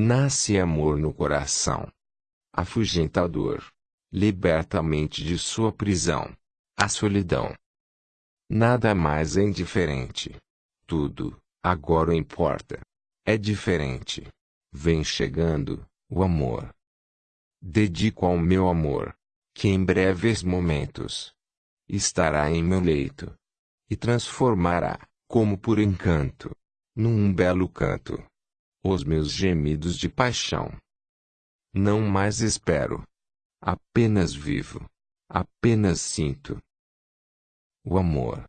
Nasce amor no coração. Afugenta a dor. Liberta a mente de sua prisão. A solidão. Nada mais é indiferente. Tudo, agora importa. É diferente. Vem chegando, o amor. Dedico ao meu amor, que em breves momentos estará em meu leito e transformará, como por encanto, num belo canto, os meus gemidos de paixão. Não mais espero, apenas vivo, apenas sinto o amor.